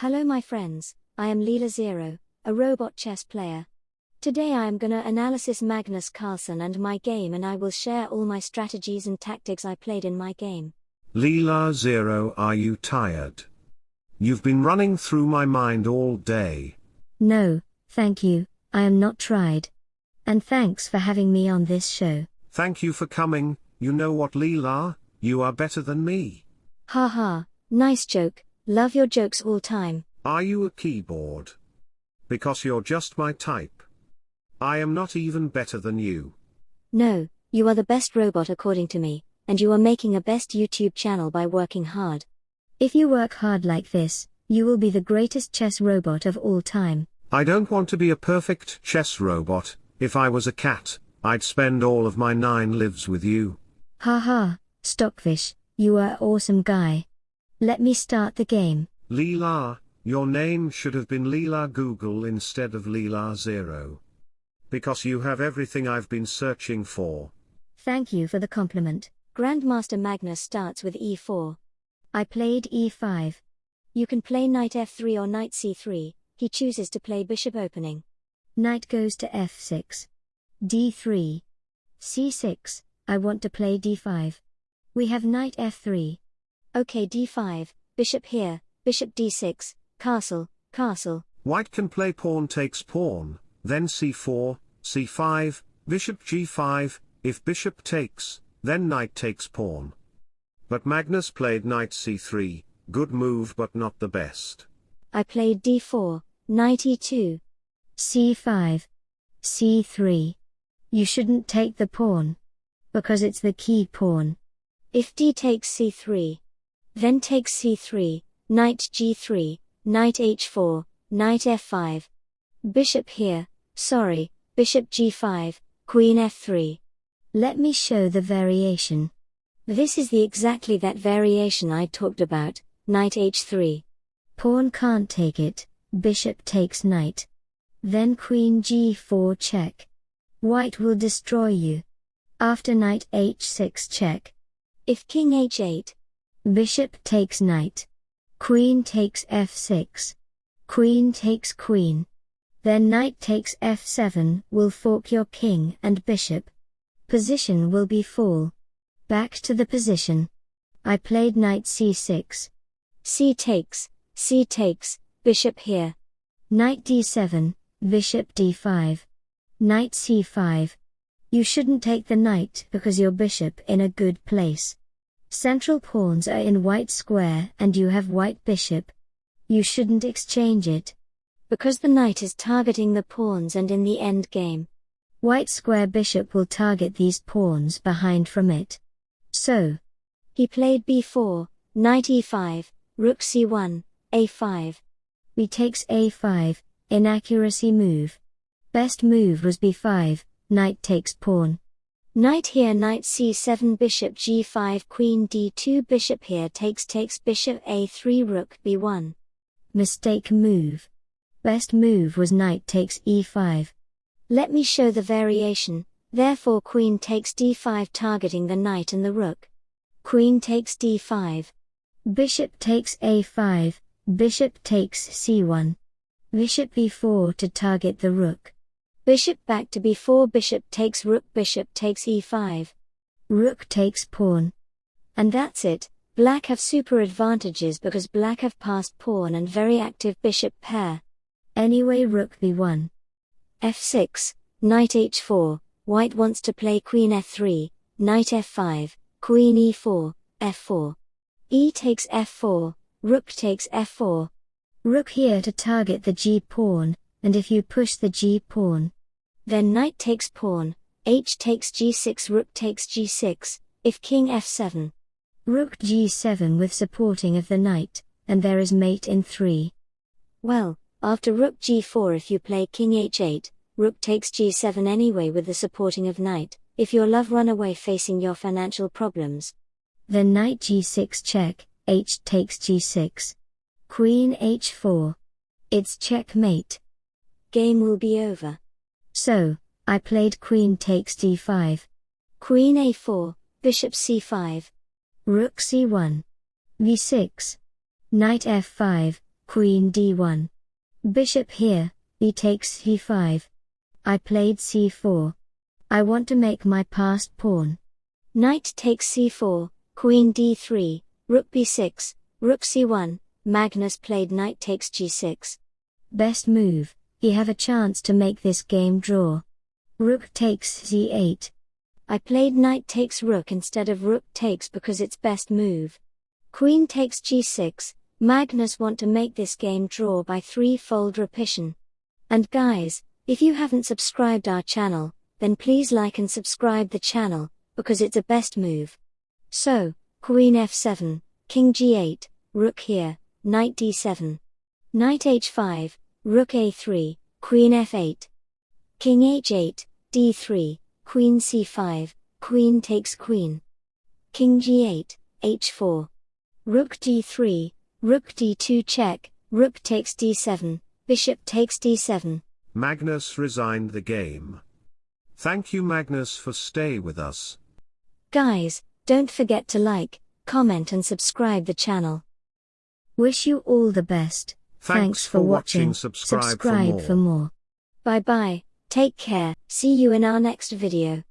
Hello, my friends. I am Leela Zero, a robot chess player. Today I am gonna analysis Magnus Carlsen and my game and I will share all my strategies and tactics I played in my game. Leela Zero are you tired? You've been running through my mind all day. No, thank you, I am not tried. And thanks for having me on this show. Thank you for coming, you know what Leela, you are better than me. Ha ha, nice joke, love your jokes all time. Are you a keyboard? Because you're just my type. I am not even better than you. No, you are the best robot according to me, and you are making a best YouTube channel by working hard. If you work hard like this, you will be the greatest chess robot of all time. I don't want to be a perfect chess robot, if I was a cat, I'd spend all of my nine lives with you. Ha ha, Stockfish, you are awesome guy. Let me start the game. Leela, your name should have been Leela Google instead of Leela Zero. Because you have everything I've been searching for. Thank you for the compliment. Grandmaster Magnus starts with e4. I played e5. You can play knight f3 or knight c3, he chooses to play bishop opening. Knight goes to f6. d3. c6, I want to play d5. We have knight f3. Okay d5, bishop here, bishop d6, castle, castle. White can play pawn takes pawn, then c4, c5, bishop g5, if bishop takes, then knight takes pawn. But Magnus played knight c3, good move but not the best. I played d4, knight e2, c5, c3. You shouldn't take the pawn. Because it's the key pawn. If d takes c3, then takes c3, knight g3, knight h4, knight f5. Bishop here, sorry, bishop g5, queen f3. Let me show the variation. This is the exactly that variation I talked about, knight h3. Pawn can't take it, bishop takes knight. Then queen g4 check. White will destroy you. After knight h6 check. If king h8. Bishop takes knight. Queen takes f6. Queen takes queen. Then knight takes f7 will fork your king and bishop. Position will be fall. Back to the position. I played knight c6. c takes, c takes, bishop here. Knight d7, bishop d5. Knight c5. You shouldn't take the knight because your bishop in a good place. Central pawns are in white square and you have white bishop. You shouldn't exchange it. Because the knight is targeting the pawns and in the end game. White square bishop will target these pawns behind from it. So. He played b4, knight e5, rook c1, a5. b takes a5, inaccuracy move. Best move was b5, knight takes pawn. Knight here knight c7 bishop g5 queen d2 bishop here takes takes bishop a3 rook b1. Mistake move. Best move was knight takes e5. Let me show the variation, therefore queen takes d5 targeting the knight and the rook. Queen takes d5. Bishop takes a5, bishop takes c1. Bishop b4 to target the rook. Bishop back to b4 bishop takes rook bishop takes e5. Rook takes pawn. And that's it, black have super advantages because black have passed pawn and very active bishop pair. Anyway rook b1. f6, knight h4, white wants to play queen f3, knight f5, queen e4, f4. e takes f4, rook takes f4. Rook here to target the g pawn, and if you push the g pawn, then knight takes pawn, h takes g6 rook takes g6, if king f7. Rook g7 with supporting of the knight, and there is mate in 3. Well, after rook g4 if you play king h8, rook takes g7 anyway with the supporting of knight, if your love run away facing your financial problems. Then knight g6 check, h takes g6. Queen h4. It's checkmate game will be over. So, I played queen takes d5. Queen a4, bishop c5. Rook c1. b6. Knight f5, queen d1. Bishop here, b takes c5. I played c4. I want to make my passed pawn. Knight takes c4, queen d3, rook b6, rook c1, Magnus played knight takes g6. Best move, he have a chance to make this game draw. Rook takes c8. I played knight takes rook instead of rook takes because it's best move. Queen takes g6, Magnus want to make this game draw by three-fold repetition. And guys, if you haven't subscribed our channel, then please like and subscribe the channel, because it's a best move. So, Queen f7, King g8, Rook here, Knight d7. Knight h5, Rook a3, Queen f8. King h8, d3, Queen c5, Queen takes Queen. King g8, h4. Rook d3, Rook d2 check, Rook takes d7, Bishop takes d7. Magnus resigned the game. Thank you Magnus for stay with us. Guys, don't forget to like, comment and subscribe the channel. Wish you all the best. Thanks, for, watching. Subscribe, Subscribe for more. for more. Bye bye, take care, see you in our next video.